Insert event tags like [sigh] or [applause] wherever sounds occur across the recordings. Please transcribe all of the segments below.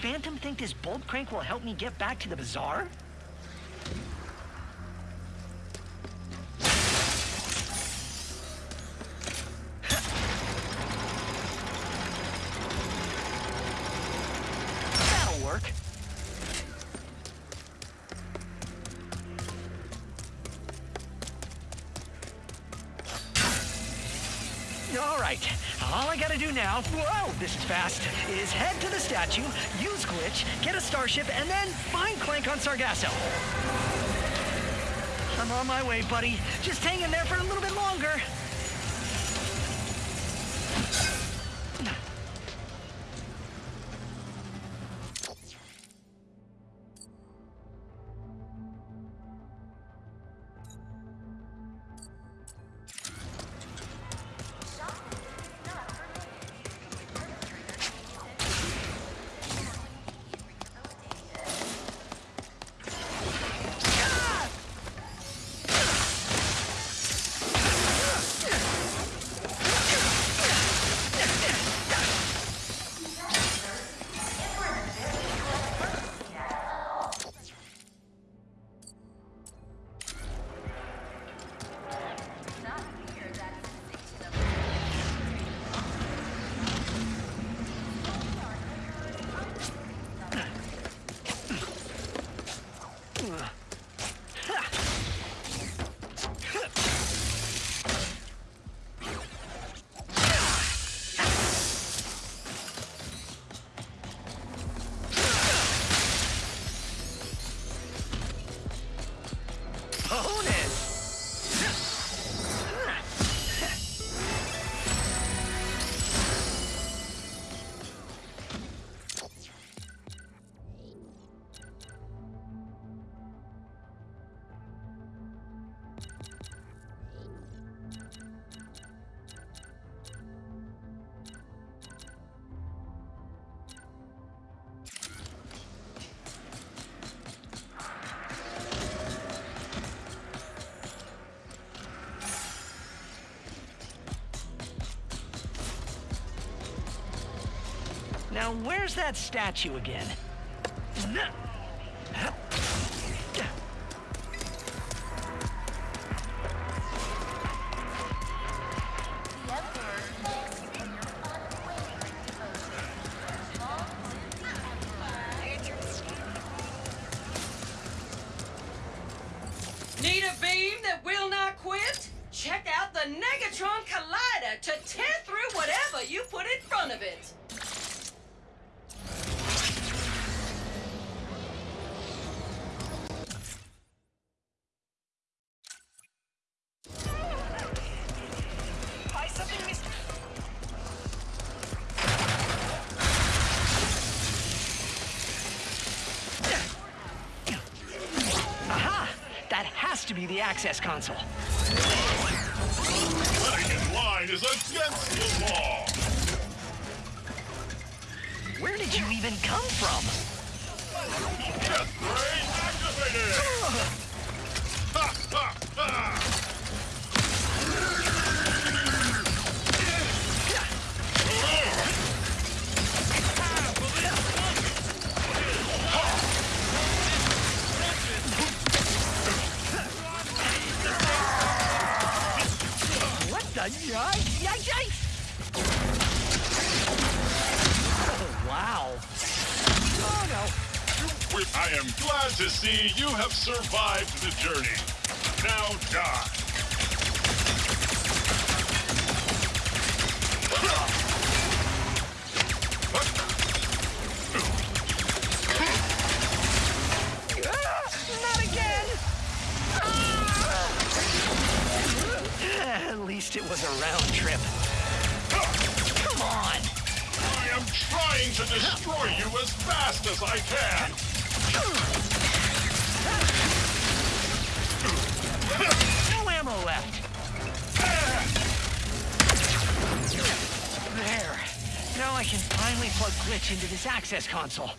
Phantom think this bolt crank will help me get back to the bazaar? [laughs] That'll work. All right, all I gotta do now, whoa, this is fast, is head to the statue, use glitch, get a starship, and then find Clank on Sargasso. I'm on my way, buddy. Just hang in there for a little bit longer. Now, where's that statue again? Access console. Survived the journey. Now die. Not again! At least it was a round trip. Come on! I am trying to destroy you as fast as I can. No ammo left. There. Now I can finally plug Glitch into this access console.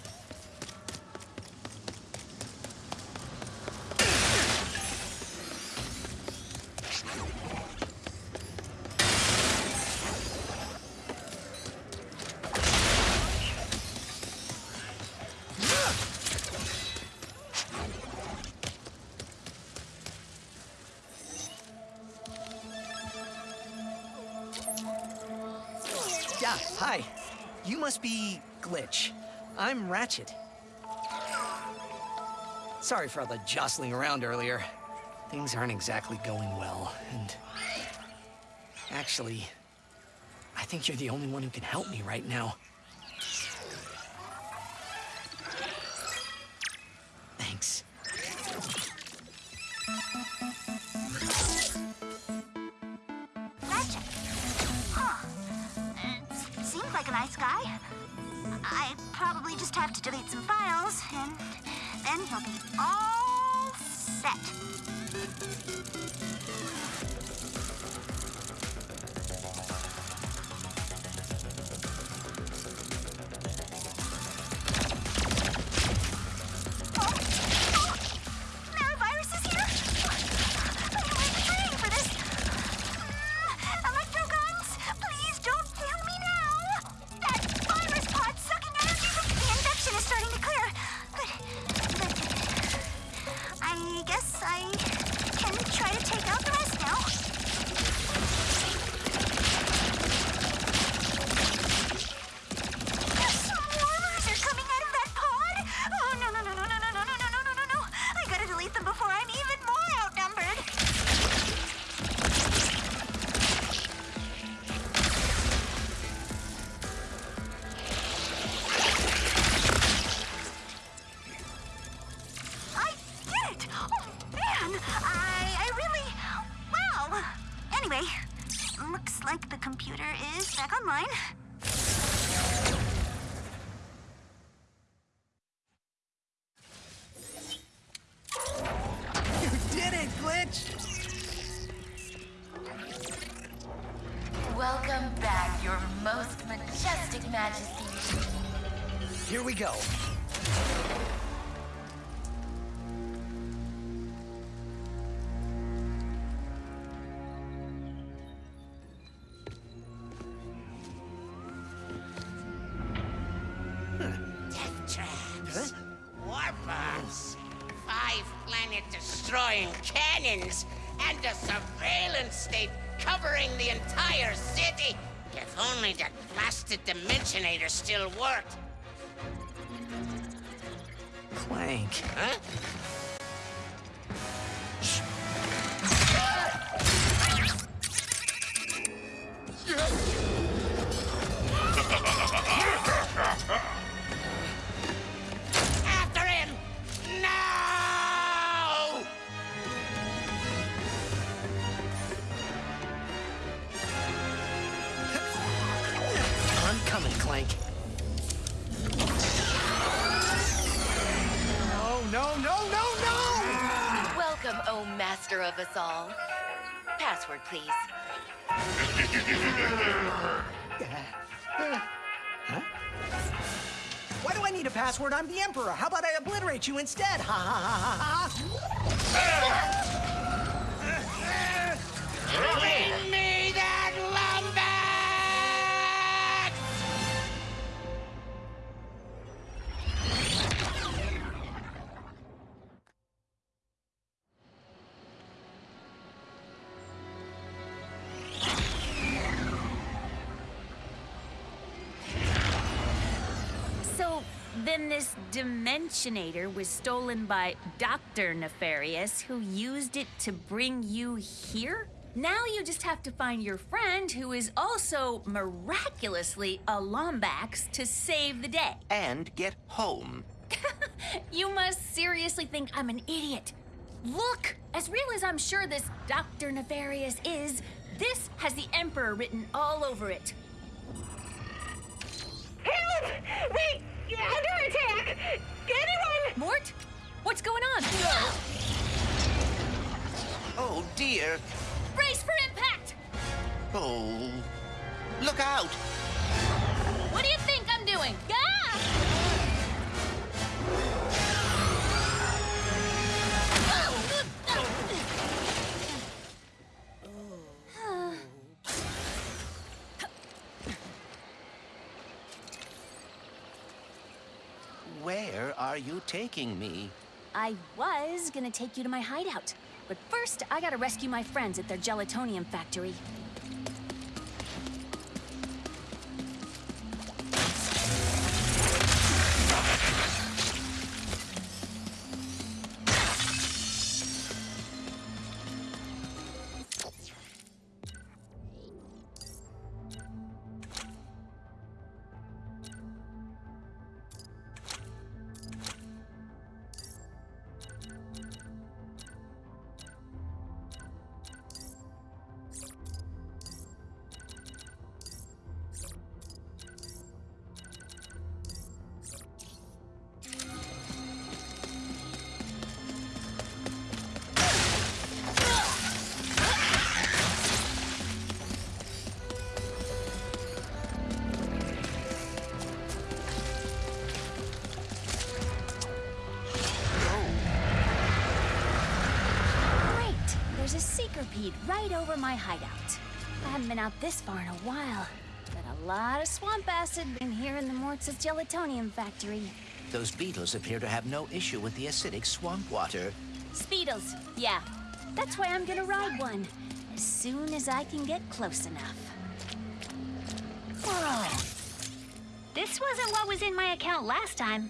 Sorry for all the jostling around earlier. Things aren't exactly going well, and... Actually, I think you're the only one who can help me right now. Thanks. Ratchet. Huh. Uh, seems like a nice guy. I probably just have to delete some files, and then he'll be all set. The entire city. If only that blasted Dimensionator still worked. No, no, no, no! Welcome, oh master of us all. Password, please. Why do I need a password? I'm the Emperor. How about I obliterate you instead? Ha ha ha ha ha! This Dimensionator was stolen by Dr. Nefarious, who used it to bring you here? Now you just have to find your friend, who is also miraculously a Lombax, to save the day. [laughs] and get home. You must seriously think I'm an idiot. Look, as real as I'm sure this Dr. Nefarious is, this has the Emperor written all over it. Help! We under attack! Anyone? Mort? What's going on? Oh dear. Brace for impact! Oh. Look out! What do you think I'm doing? Ah! Where are you taking me? I was gonna take you to my hideout, but first I gotta rescue my friends at their gelatonium factory. Seekerpede right over my hideout. I haven't been out this far in a while, but a lot of swamp acid been here in the Mortz's gelatonium factory. Those beetles appear to have no issue with the acidic swamp water. Speetles, yeah. That's why I'm gonna ride one. As soon as I can get close enough. Whoa. This wasn't what was in my account last time.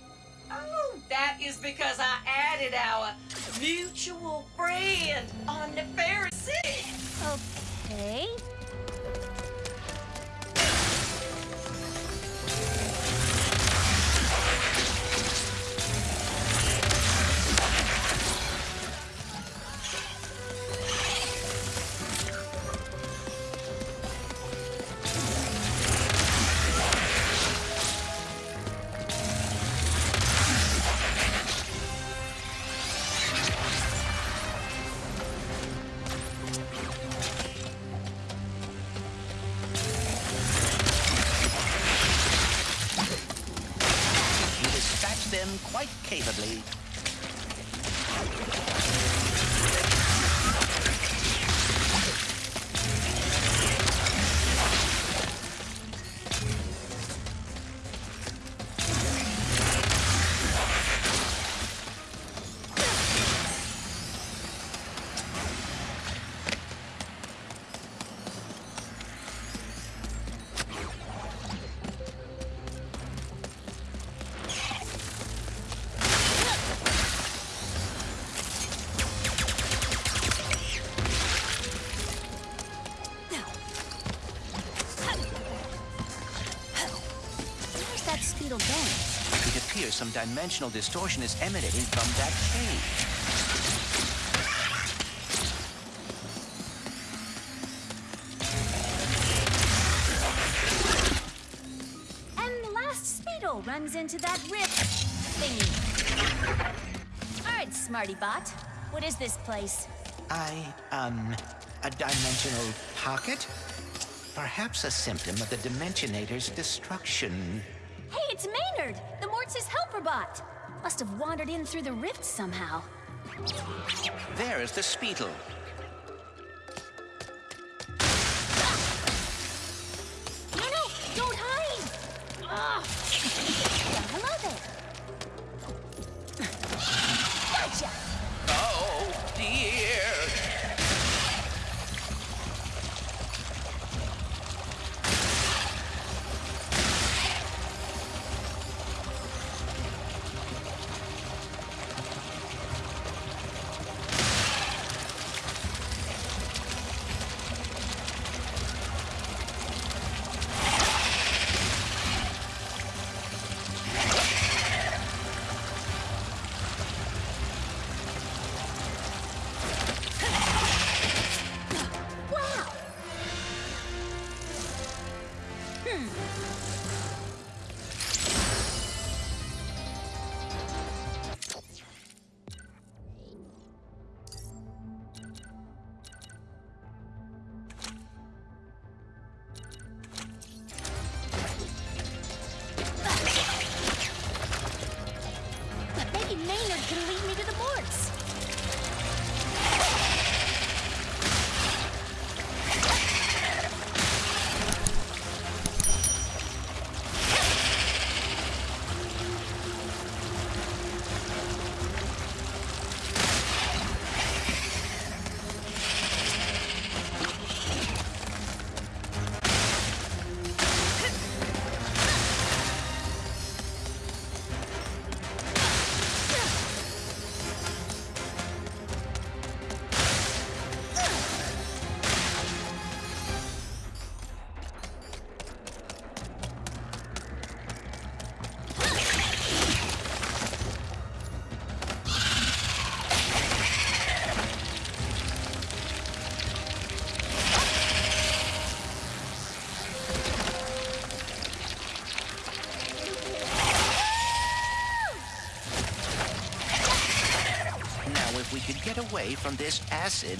Oh, that is because I added our mutual friend some dimensional distortion is emanating from that cave. And the last Speetle runs into that rift thingy. All right, Smarty Bot. What is this place? I, um, a dimensional pocket? Perhaps a symptom of the Dimensionator's destruction. Mortz's helper bot. Must have wandered in through the rift somehow. There is the Speetle. Away from this acid.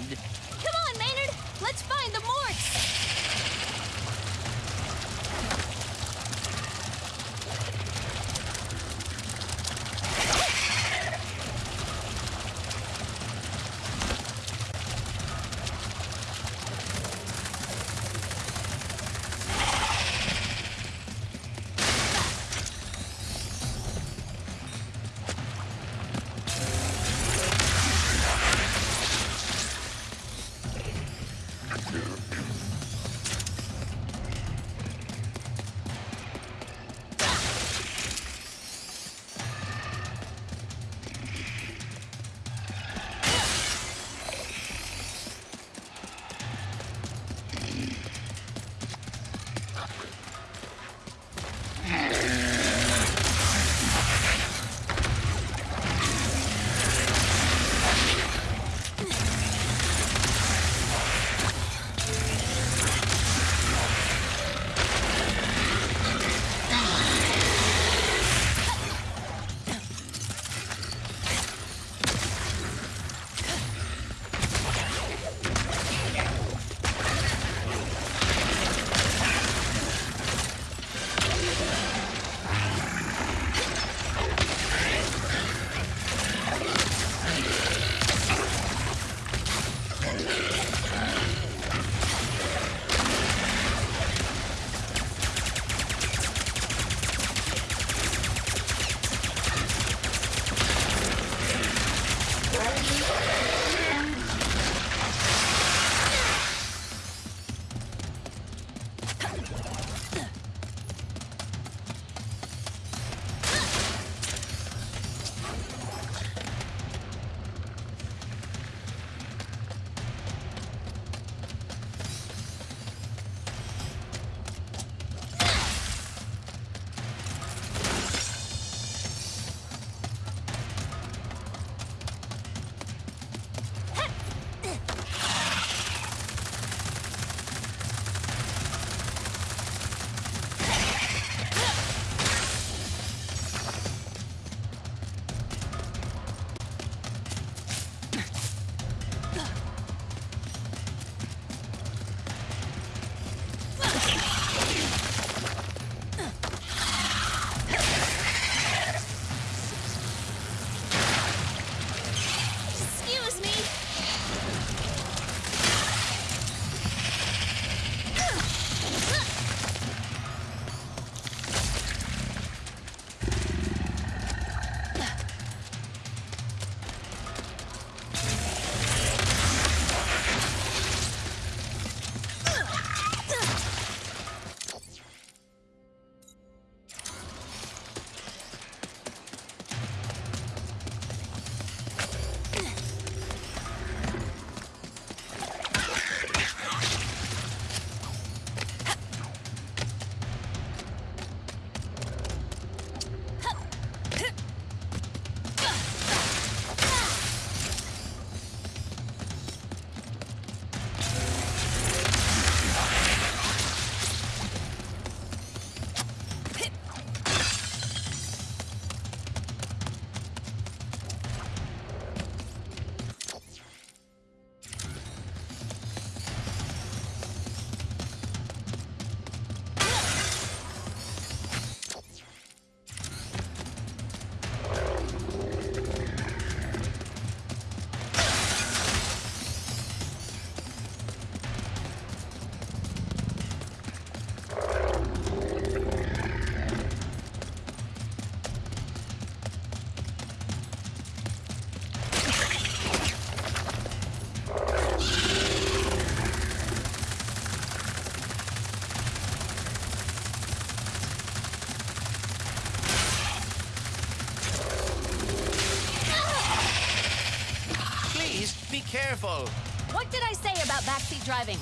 Driving?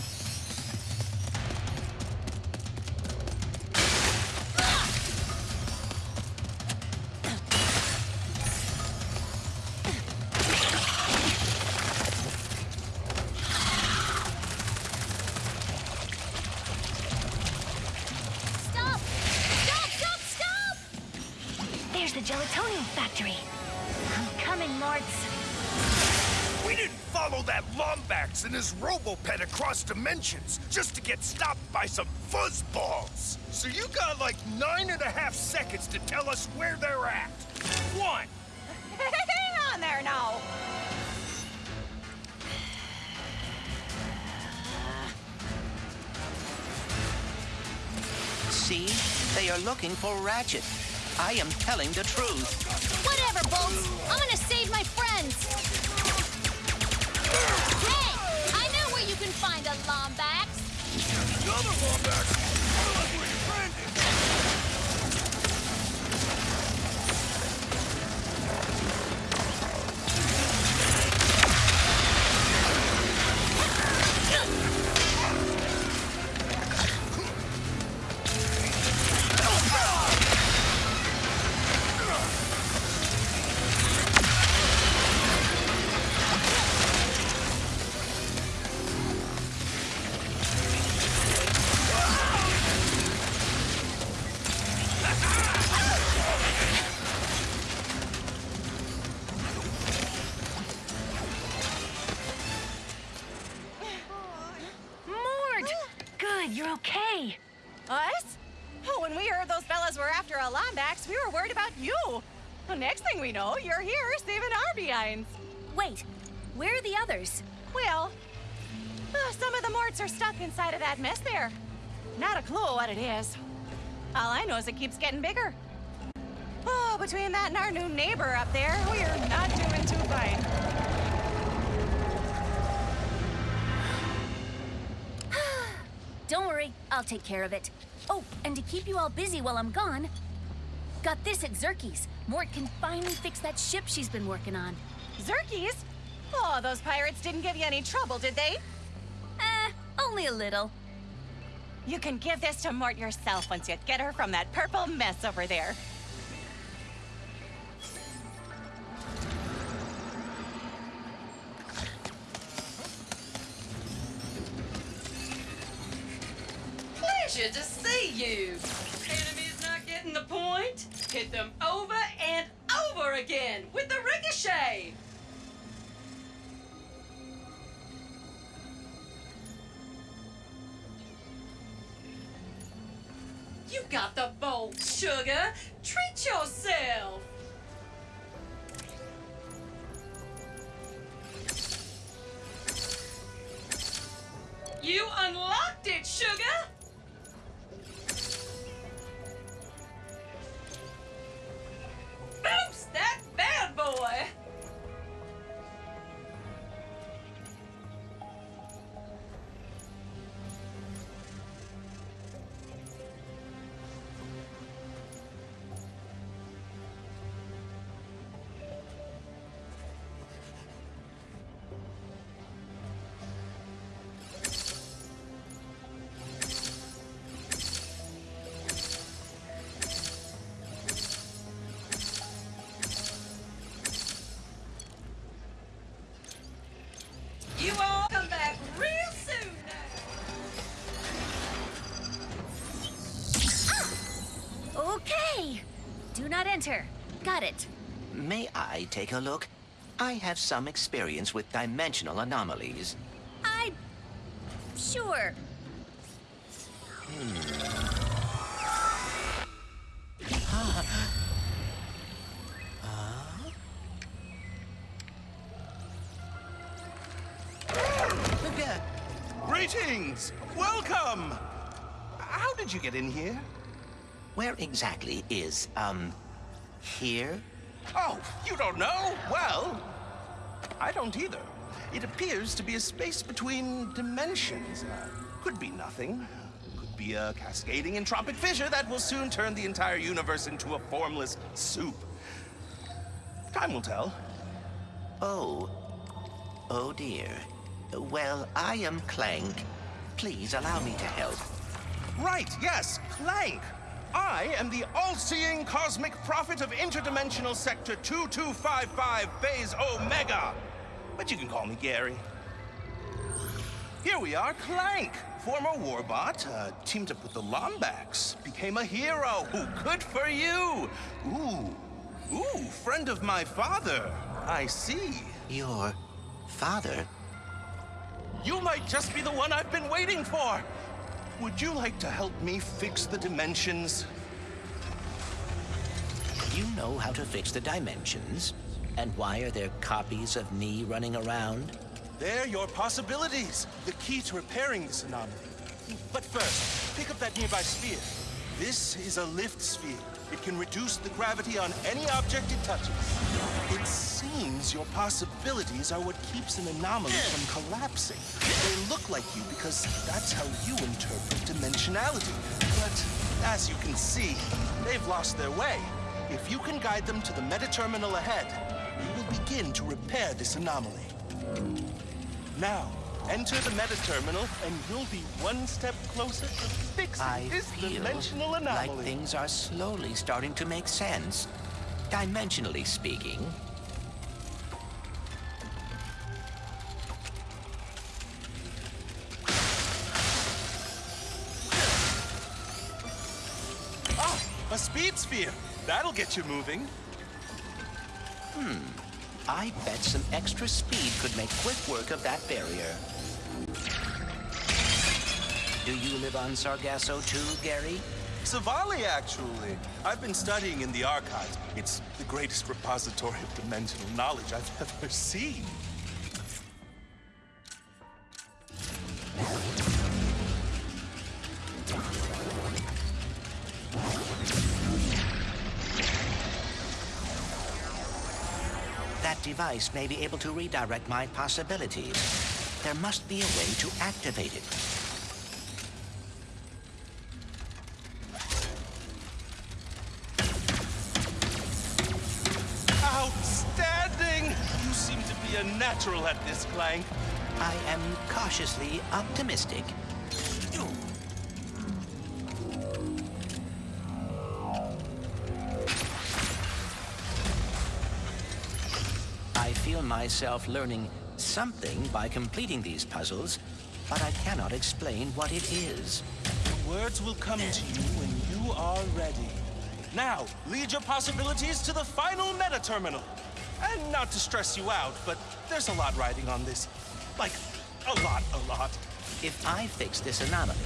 Gelatonium factory. I'm coming, Morts. We didn't follow that Lombax and his Robopet across dimensions just to get stopped by some fuzzballs. So you got like nine and a half seconds to tell us where they're at. One. [laughs] Hang on there now. See? They are looking for Ratchet. I am telling the truth. Whatever, Bolts. I'm gonna save my friends. kind of lombax. Another lombax? What it is. All I know is it keeps getting bigger. Oh, between that and our new neighbor up there, we're not doing too fine. [sighs] Don't worry, I'll take care of it. Oh, and to keep you all busy while I'm gone, got this at Zurkie's. Mort can finally fix that ship she's been working on. Zurkie's? Oh, those pirates didn't give you any trouble, did they? Eh, only a little. You can give this to Mort yourself once you get her from that purple mess over there. Pleasure to see you. Enemies not getting the point? Hit them over and over again with the ricochet. Got it. May I take a look? I have some experience with dimensional anomalies. I. Sure. [gasps] Greetings! Welcome! How did you get in here? Where exactly is, um, here? Oh, you don't know? Well, I don't either. It appears to be a space between dimensions. Could be nothing. Could be a cascading entropic fissure that will soon turn the entire universe into a formless soup. Time will tell. Oh. Oh dear. Well, I am Clank. Please allow me to help. Right, yes, Clank. I am the all-seeing cosmic prophet of interdimensional sector 2255 phase Omega. But you can call me Gary. Here we are, Clank. Former warbot, uh, teamed up with the Lombax, became a hero. Ooh, good for you. Ooh, ooh, friend of my father. I see. Your father? You might just be the one I've been waiting for. Would you like to help me fix the dimensions? You know how to fix the dimensions? And why are there copies of me running around? They're your possibilities. The key to repairing this anomaly. But first, pick up that nearby sphere. This is a lift sphere. It can reduce the gravity on any object it touches. It seems your possibilities are what keeps an anomaly from collapsing. They look like you because that's how you interpret dimensionality. But as you can see, they've lost their way. If you can guide them to the meta-terminal ahead, we will begin to repair this anomaly. Now, enter the meta-terminal, and you'll be one step closer to fixing I this feel dimensional like things are slowly starting to make sense. Dimensionally speaking. Ah, a speed sphere. That'll get you moving. Hmm. I bet some extra speed could make quick work of that barrier. Do you live on Sargasso too, Gary? Savali, actually. I've been studying in the archives. It's the greatest repository of dimensional knowledge I've [laughs] ever seen. Device may be able to redirect my possibilities. There must be a way to activate it. Outstanding! You seem to be a natural at this, Clank. I am cautiously optimistic. Myself learning something by completing these puzzles, but I cannot explain what it is. The words will come to you when you are ready. Now, lead your possibilities to the final meta-terminal. And not to stress you out, but there's a lot riding on this. Like, a lot, a lot. If I fix this anomaly,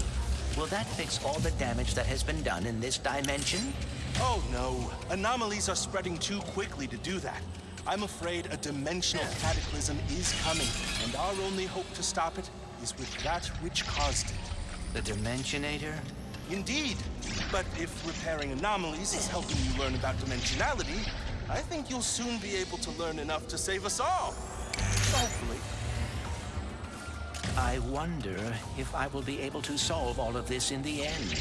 will that fix all the damage that has been done in this dimension? Oh no, anomalies are spreading too quickly to do that. I'm afraid a dimensional cataclysm is coming, and our only hope to stop it is with that which caused it. The Dimensionator? Indeed. But if repairing anomalies is helping you learn about dimensionality, I think you'll soon be able to learn enough to save us all. Hopefully. I wonder if I will be able to solve all of this in the end.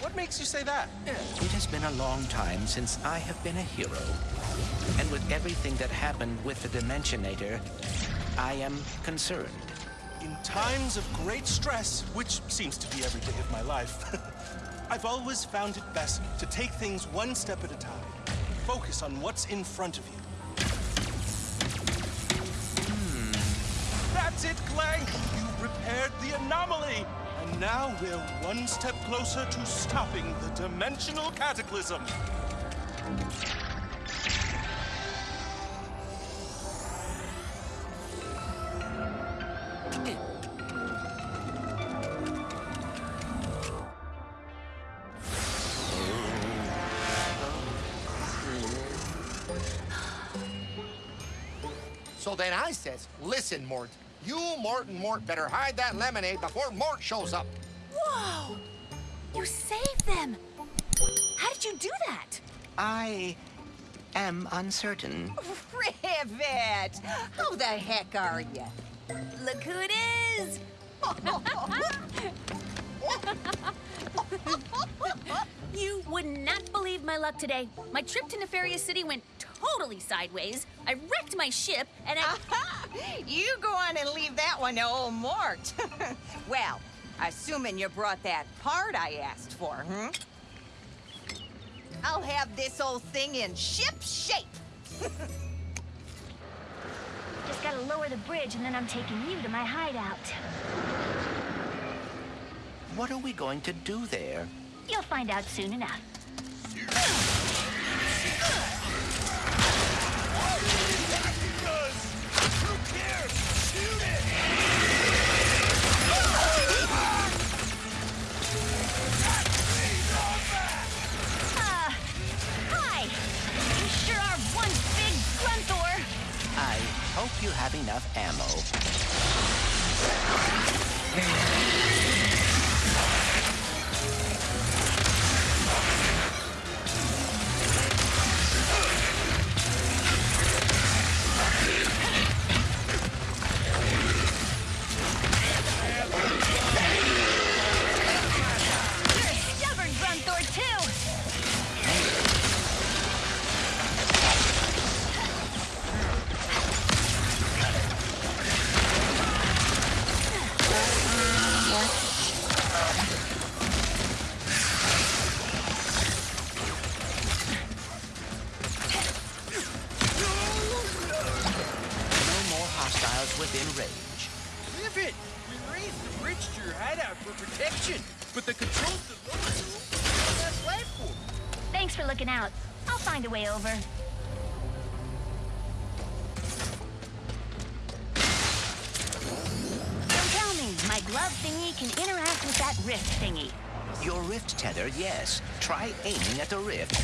What makes you say that? It has been a long time since I have been a hero. And with everything that happened with the Dimensionator, I am concerned. In times of great stress, which seems to be every day of my life, [laughs] I've always found it best to take things one step at a time. Focus on what's in front of you. Hmm. That's it, Clank! You repaired the anomaly! Now we're one step closer to stopping the dimensional cataclysm. So then I says, listen, Mort, you, Mort, and Mort better hide that lemonade before Mort shows up. Whoa! You saved them! How did you do that? I am uncertain. Rivet! How the heck are you? Look who it is! [laughs] [laughs] you would not believe my luck today. My trip to Nefarious City went totally sideways. I wrecked my ship, and I. you go on and leave that one to old Mort. [laughs] well, assuming you brought that part I asked for, hmm? I'll have this old thing in ship shape. [laughs] Just gotta lower the bridge and then I'm taking you to my hideout. What are we going to do there? You'll find out soon enough. Uh, hi! You sure are one big grunthor! I hope you have enough ammo. Aiming at the rift.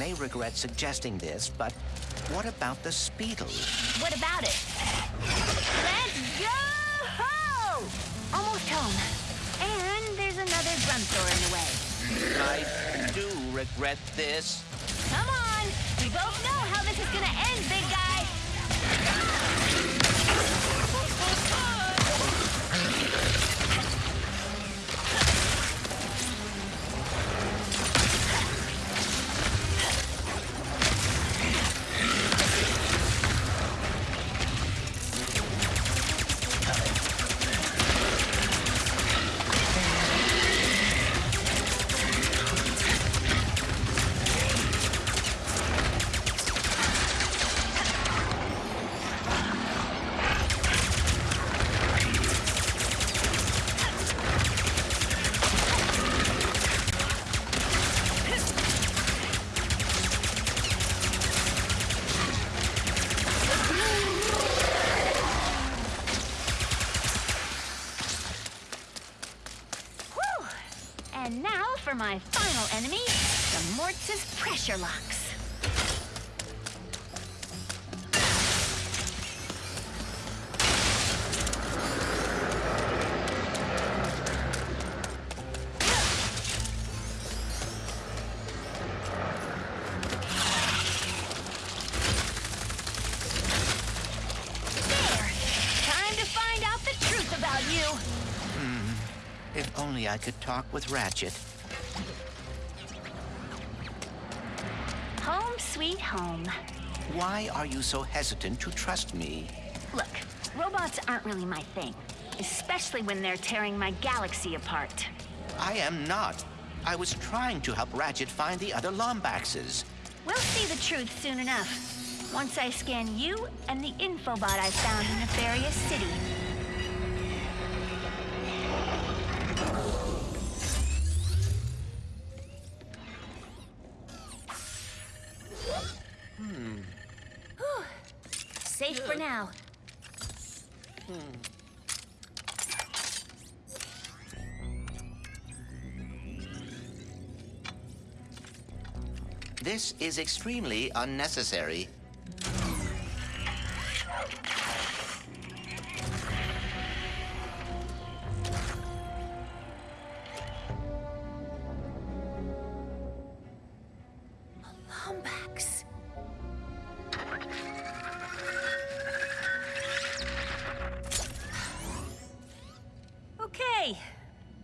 May regret suggesting this, but what about the Speetle? What about it? Let's go! Almost home. And there's another Grunthor in the way. I do regret this. Come on! We both know how this is gonna end, big for my final enemy, the Mortis pressure locks. There! Time to find out the truth about you. Hmm. If only I could talk with Ratchet. Why are you so hesitant to trust me? Look, robots aren't really my thing, especially when they're tearing my galaxy apart. I am not. I was trying to help Ratchet find the other Lombaxes. We'll see the truth soon enough. Once I scan you and the infobot I found in Nefarious City. Is extremely unnecessary.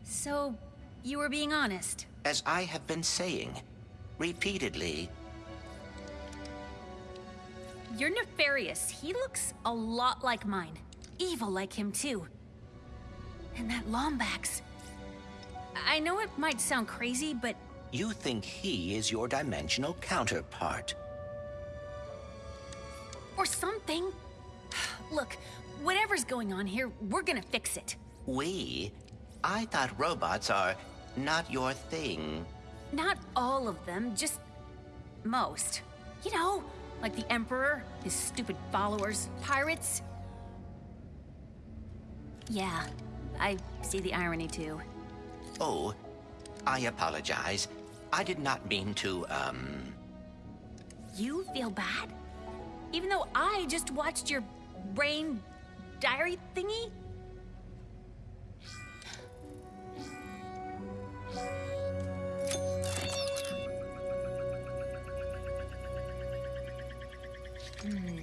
So, you were being honest. As I have been saying repeatedly, You're nefarious. He looks a lot like mine. Evil like him, too. And that Lombax. I know it might sound crazy, but you think he is your dimensional counterpart. or something. Look, whatever's going on here, we're gonna fix it. We? I thought robots are not your thing. Not all of them, just most. You know, like the Emperor, his stupid followers, pirates. Yeah, I see the irony too. Oh, I apologize. I did not mean to, um... You feel bad? Even though I just watched your brain diary thingy? Missing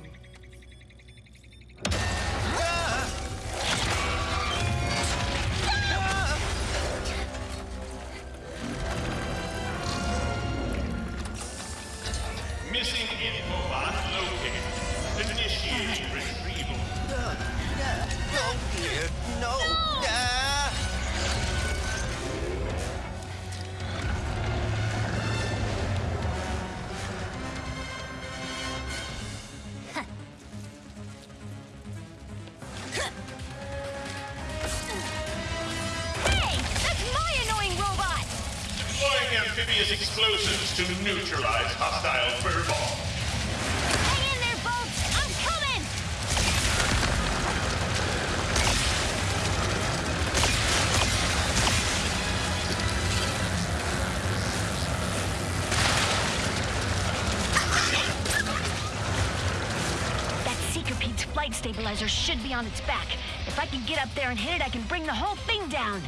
stabilizer should be on its back. If I can get up there and hit it, I can bring the whole thing down.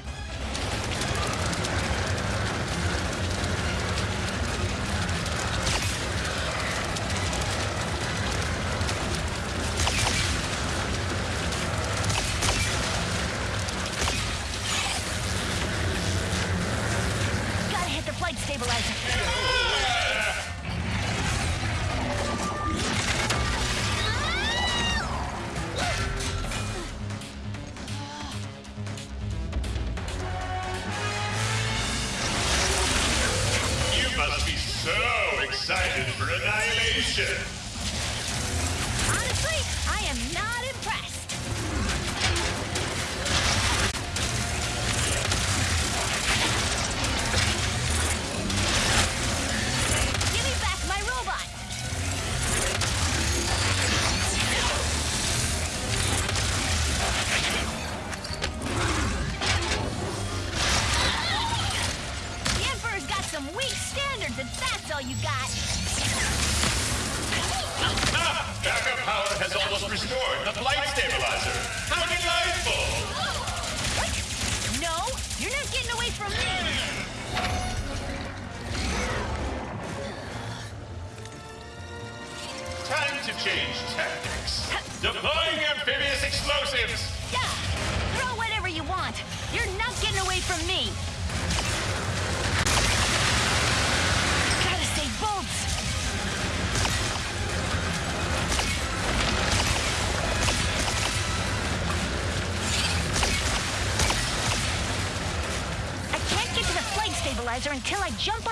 Until I jump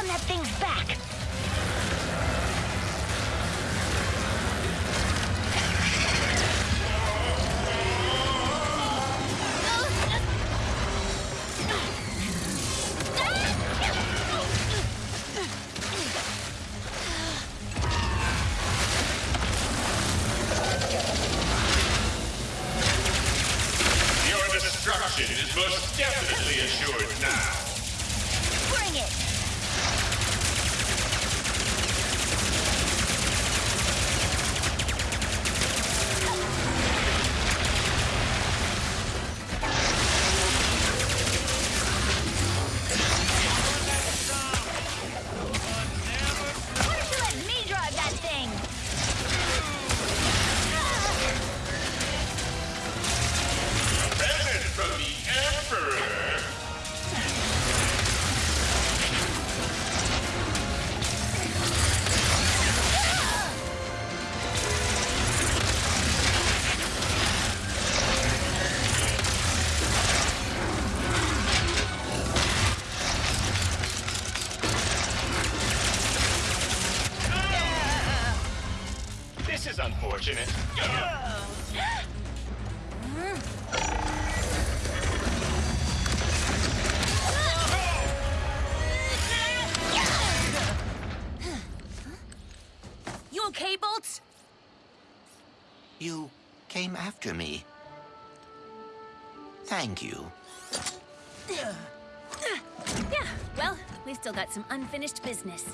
some unfinished business.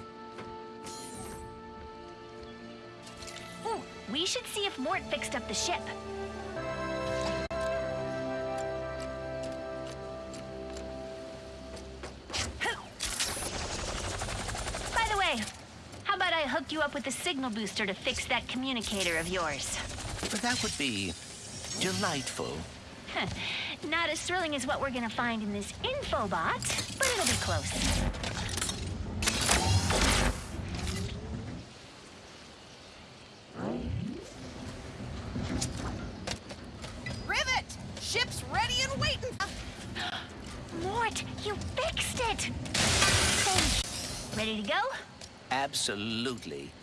Ooh, we should see if Mort fixed up the ship. By the way, how about I hook you up with a signal booster to fix that communicator of yours? But that would be delightful. [laughs] Not as thrilling as what we're gonna find in this infobot, but it'll be close. Absolutely.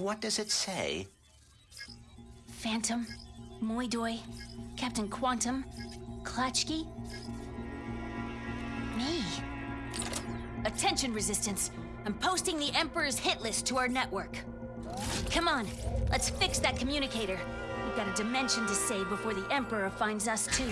What does it say? Phantom, Moidoi, Captain Quantum, Klatchki. Me. Attention, Resistance. I'm posting the Emperor's hit list to our network. Come on, let's fix that communicator. We've got a dimension to save before the Emperor finds us too.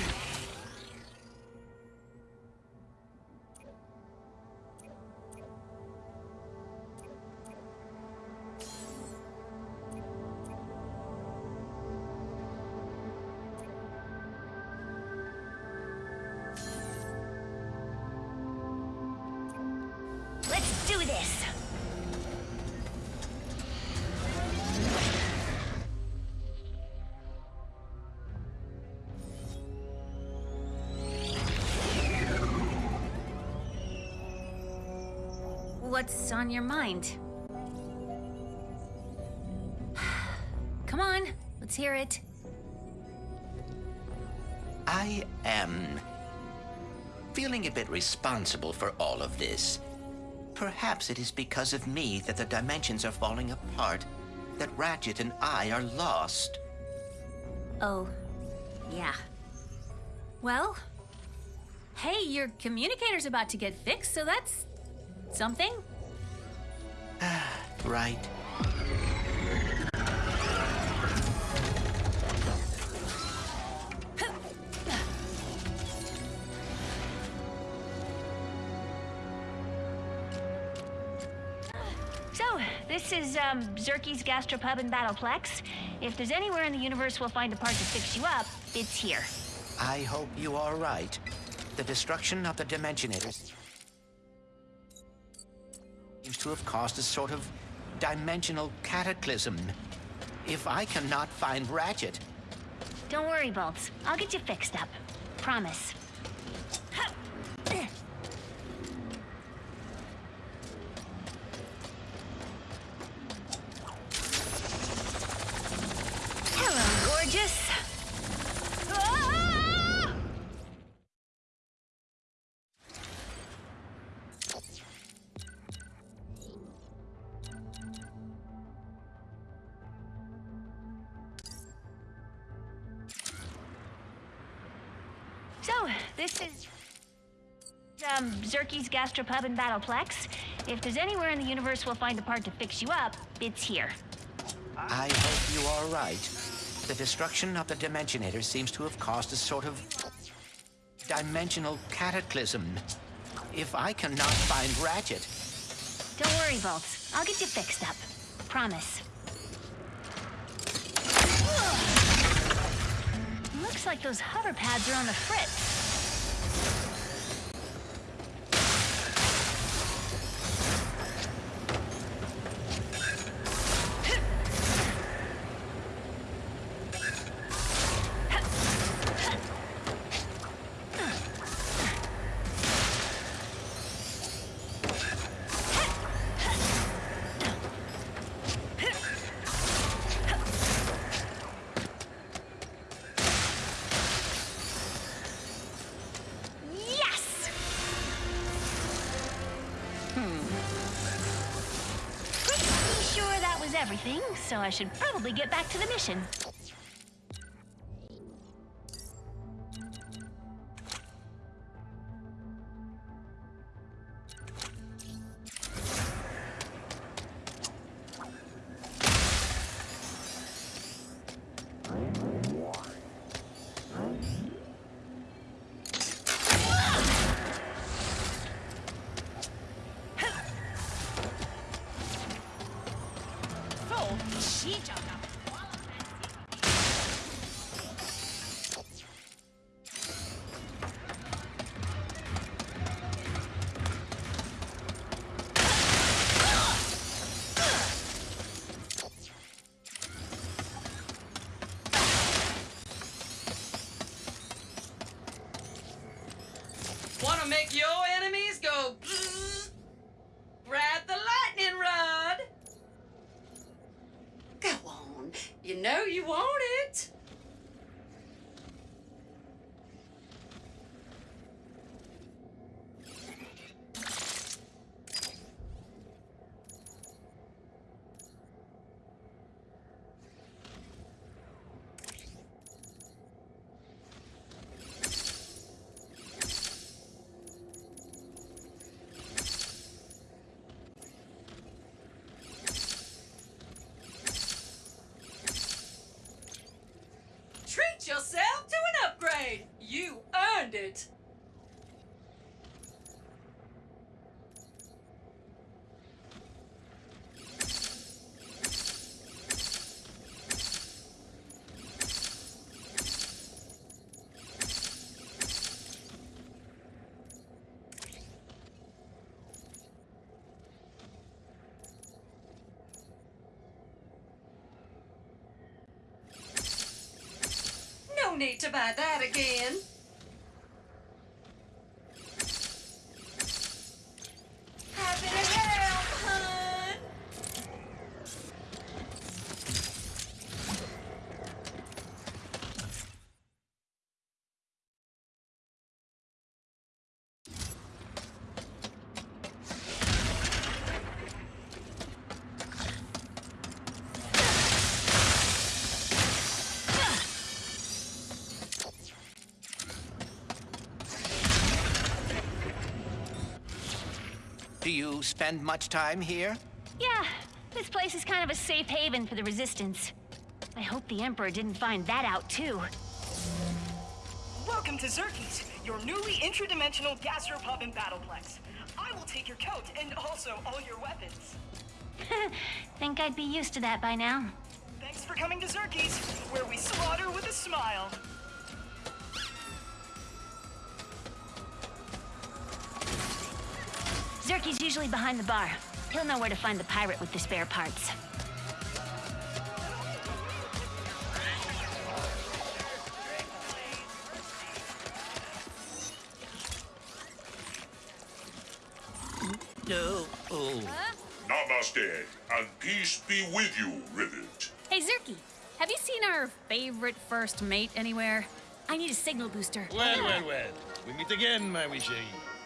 On your mind? [sighs] Come on, let's hear it. I am feeling a bit responsible for all of this. Perhaps it is because of me that the dimensions are falling apart, that Ratchet and I are lost. Oh, yeah. Well, hey, your communicator's about to get fixed, so that's something. [sighs] Right. So, this is um, Zurkie's Gastropub and Battleplex. If there's anywhere in the universe we'll find a part to fix you up, it's here. I hope you are right. The destruction of the Dimensionators seems to have caused a sort of dimensional cataclysm. If I cannot find Ratchet, Don't worry, Bolts. I'll get you fixed up. Promise. Zurkie's Gastropub and Battleplex. If there's anywhere in the universe we'll find a part to fix you up, it's here. I hope you are right. The destruction of the Dimensionator seems to have caused a sort of dimensional cataclysm. If I cannot find Ratchet, Don't worry, Bolts. I'll get you fixed up. Promise. Looks like those hover pads are on the fritz. Everything, so I should probably get back to the mission. Yourself to an upgrade. You earned it. No need to buy that again. Spend much time here? Yeah, this place is kind of a safe haven for the Resistance. I hope the Emperor didn't find that out too. Welcome to Zurkie's, your newly intradimensional gastropub and battleplex. I will take your coat and also all your weapons. [laughs] Think I'd be used to that by now. Thanks for coming to Zurkie's, where we slaughter with a smile. Zurkie's usually behind the bar. He'll know where to find the pirate with the spare parts. No. Oh. Namaste, and peace be with you, Rivet. Hey, Zerky, have you seen our favorite first mate anywhere? I need a signal booster. Well, well, well. We meet again, my wee chérie.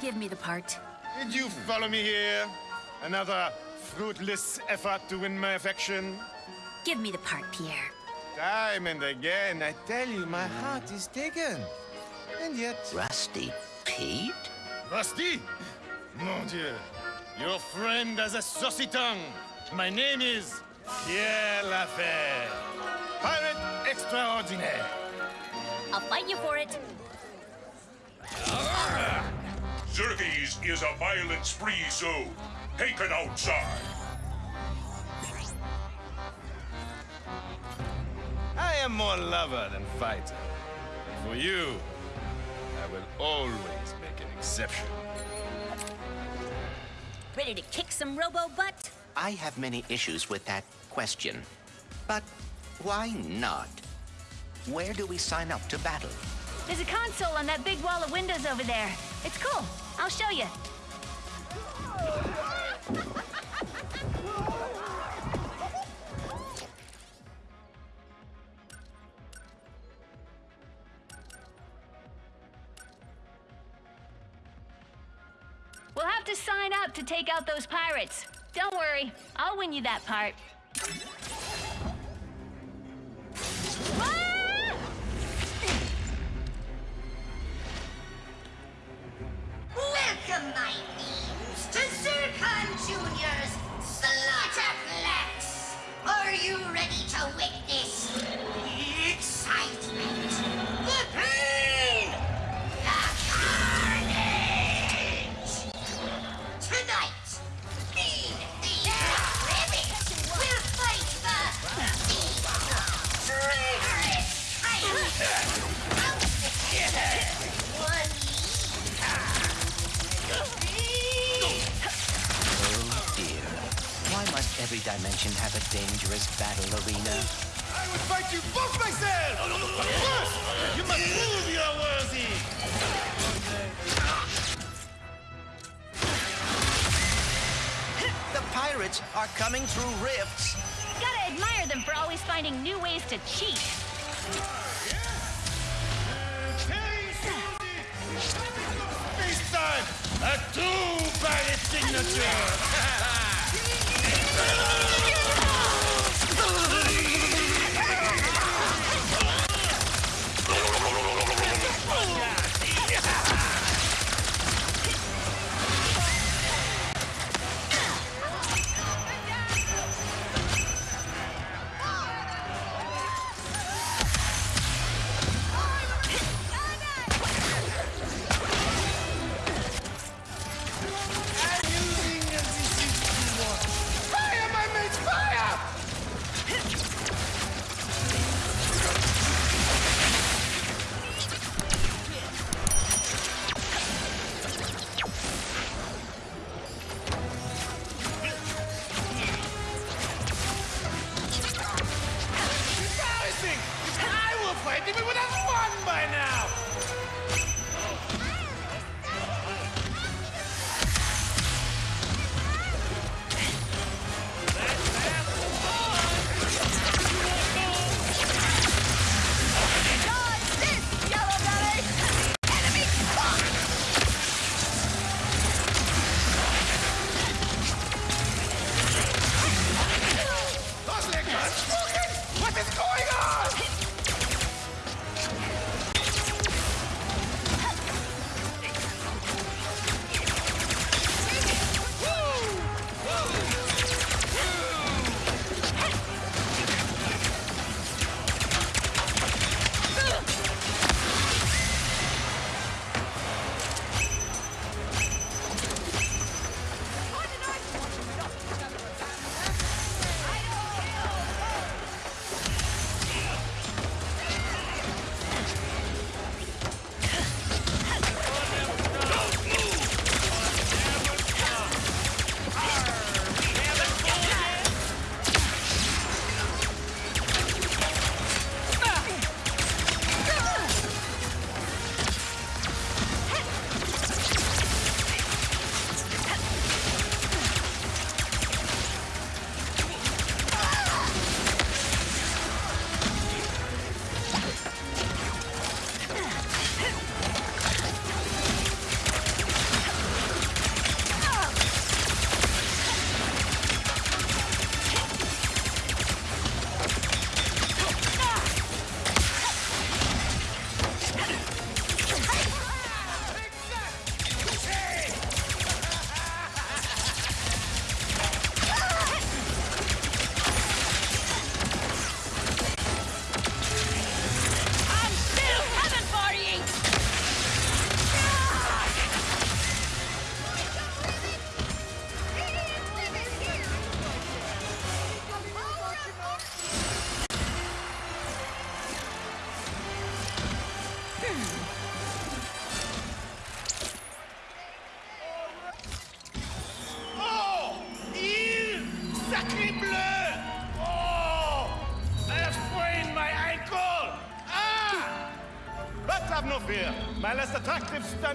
Give me the part. Did you follow me here? Another fruitless effort to win my affection? Give me the part, Pierre. Time and again, I tell you, my heart is taken. And yet... Rusty Pete? Rusty? Mon Dieu. Your friend has a saucy tongue. My name is Pierre Lafitte. Pirate extraordinaire. I'll fight you for it. Zurkie's is a violence-free zone. Take it outside. I am more lover than fighter. For you, I will always make an exception. Ready to kick some robo butt? I have many issues with that question. But why not? Where do we sign up to battle? There's a console on that big wall of windows over there. It's cool. I'll show you. We'll have to sign up to take out those pirates. Don't worry, I'll win you that part. Welcome, my names, to Zurkon Junior's Slaughterplex. Are you ready to witness every dimension have a dangerous battle arena? I would fight you both myself! First, you must prove you are worthy! The pirates are coming through rifts. Gotta admire them for always finding new ways to cheat. This time, a two pirate yeah!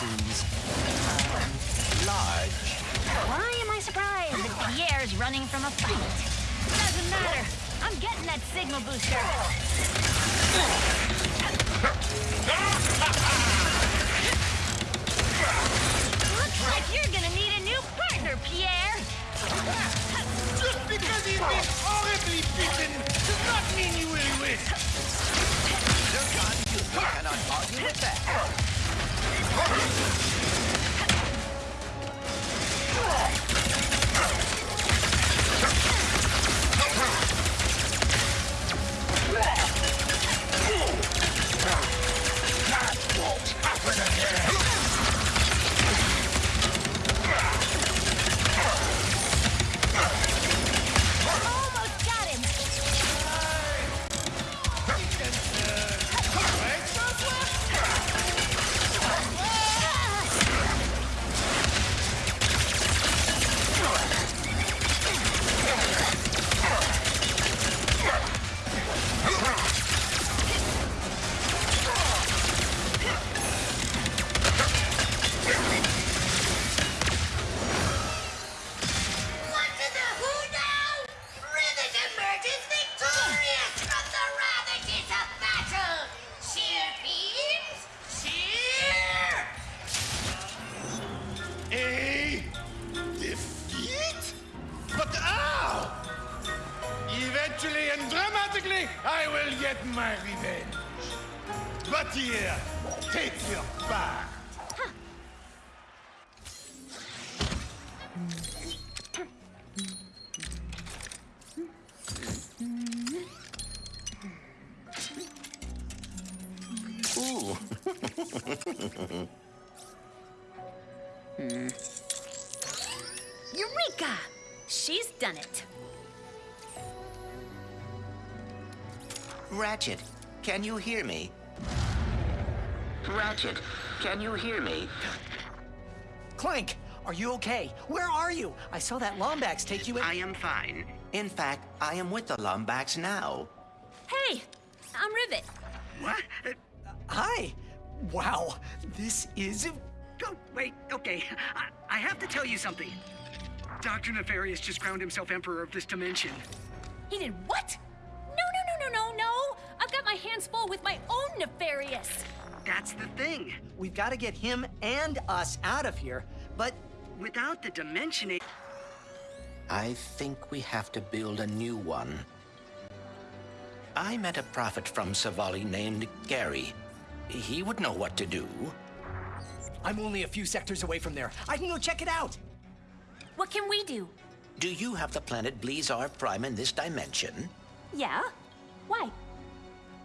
seems um, large. Why am I surprised that Pierre's running from a fight? Doesn't matter. I'm getting that signal booster. Looks like you're gonna need a new partner, Pierre. Just because he's been horribly beaten does not mean you will win. You cannot argue with that. Huh? Hmm. Eureka! She's done it. Ratchet, can you hear me? Ratchet, can you hear me? Clank, are you okay? Where are you? I saw that Lombax take you in. I am fine. In fact, I am with the Lombax now. Hey, I'm Rivet. What? Uh, hi. Wow, this is. Oh, wait, okay. I, I have to tell you something. Dr. Nefarious just crowned himself Emperor of this dimension. He did what? No, no, no, no, no, no! I've got my hands full with my own Nefarious. That's the thing. We've got to get him and us out of here, but without the Dimensionator. I think we have to build a new one. I met a prophet from Savali named Gary. He would know what to do. I'm only a few sectors away from there. I can go check it out. What can we do? Do you have the planet Blizar Prime in this dimension? Yeah? Why?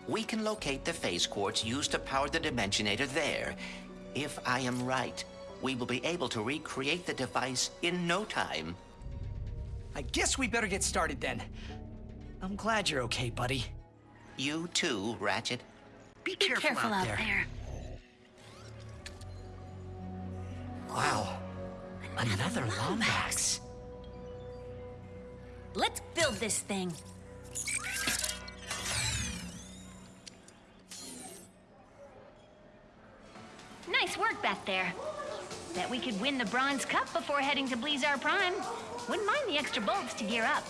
We can locate the phase quartz used to power the Dimensionator there. If I am right, we will be able to recreate the device in no time. I guess we better get started then. I'm glad you're okay, buddy. You too, Ratchet. Be careful, Be careful out, out there. there. Wow. Another Lombax. Let's build this thing. Nice work back there. Bet we could win the Bronze Cup before heading to Blizar Prime. Wouldn't mind the extra bolts to gear up.